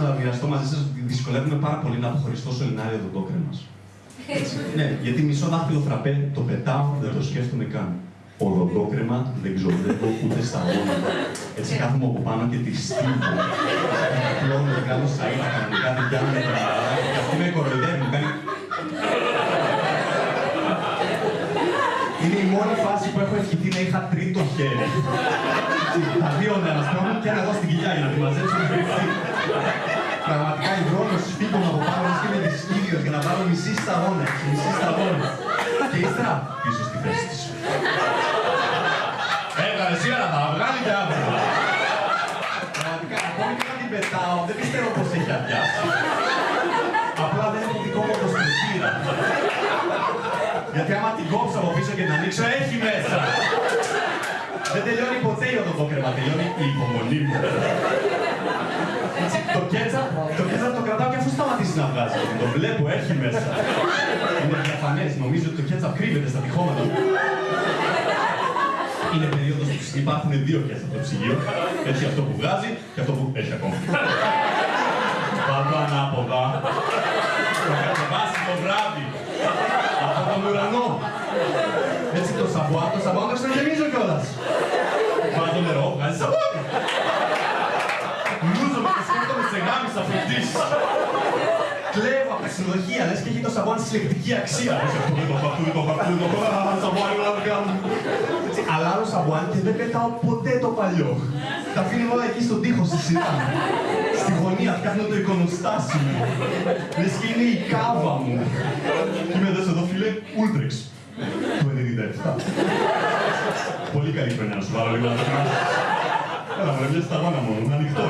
να μοιραστώ μαζί σας ότι δυσκολεύομαι πάρα πολύ να αποχωριστώ σωληνάρια το κρέμα. ναι, γιατί μισό δάχτυλο φραπέ το πετάω, δεν το σκέφτομαι καν. Οδοντόκρεμα δεν ξοδεύω ούτε στα όνειρα. Έτσι κάθομαι από πάνω και τη στείλω. Πλώνω, δεν κάνω σαΐτα κανονικά, δεν πιάνω τα και αυτή με κοροϊδεύει, μου κάνει... Είναι η μόνη φάση που έχω ευχηθεί να είχα τρίτο χέρι. Τα δύο να αναστρώνουν και ένα εδώ στην κοιλιά για να τη μαζέψω να κρυφτεί. Πραγματικά η δρόμος φύγουν από πάνω μας και με δυσκύλιος για να βάλω μισή σταγόνα, μισή σταγόνα. Και ύστερα πίσω στη θέση της. Έβγαλε σήμερα θα βγάλει και αύριο. Πραγματικά, ακόμη και να την πετάω, δεν πιστεύω πως έχει αδειάσει. Απλά δεν έχω δικό μου το στοιχείο. Γιατί άμα την κόψω από πίσω και την ανοίξω, έχει μέσα. Δεν τελειώνει ποτέ η οδοντόκρεμα, τελειώνει η υπομονή μου. Έτσι, το κέτσαπ, το κέτσαπ το κρατάω και αφού σταματήσει να βγάζεις. Το βλέπω, έχει μέσα. Είναι διαφανές, νομίζω ότι το κέτσαπ κρύβεται στα τυχώματα. Είναι περίοδος που υπάρχουν δύο κέτσαπ στο ψυγείο. Έτσι αυτό που βγάζει και αυτό που έχει ακόμα. Πάντα ανάποδα. Το κατεβάσει το βράδυ. Από τον ουρανό. Έτσι το σαμπουάν, το σαμπουάν το ξαναγεμίζω κιόλας. Βάζω νερό, βγάζει σαμπουάν. Λούζομαι και σκέφτομαι σε γάμησα Four Seasons. Κλέβω από τα ξενοδοχεία, λες και έχει το σαμπουάν συλλεκτική αξία. Πώς αυτό δεν το έχω, αυτό δεν το έχω, αυτό δεν το έχω, α, σαμπουάν είναι όλα δικά μου. Έτσι, αλλάζω σαμπουάν και δεν πετάω ποτέ το παλιό. Τα αφήνω όλα εκεί στον τοίχο στη σειρά. Στη γωνία φτιάχνω το εικονοστάσι μου. Λες και είναι η κάβα μου. Και είμαι εδώ εδώ φίλε, Ultrex. Το 97. Πολύ καλή χρονιά να σου βάλω λίγο να το κάνω. Έλα, μου μια σταγόνα μόνο, ανοιχτό